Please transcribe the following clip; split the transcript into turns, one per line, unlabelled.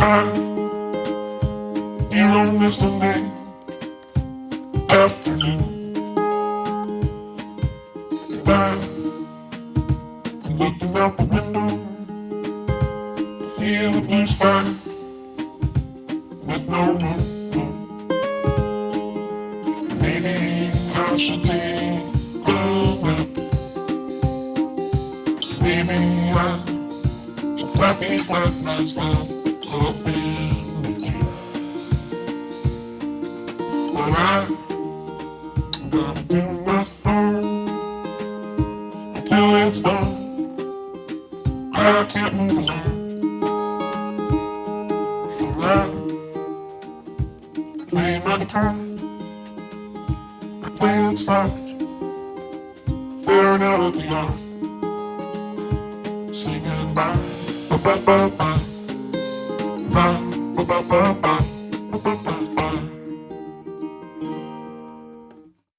time here on this Sunday afternoon. And I'm looking out the window see the blue sky with no moon. Maybe I should take a nap. Maybe I should slap me, slap myself up in with you. But I gotta do my song until it's done. I can't move along. So I play my guitar. I play it soft, staring out at the yard, singing ba ba ba ba, ba ba ba ba ba.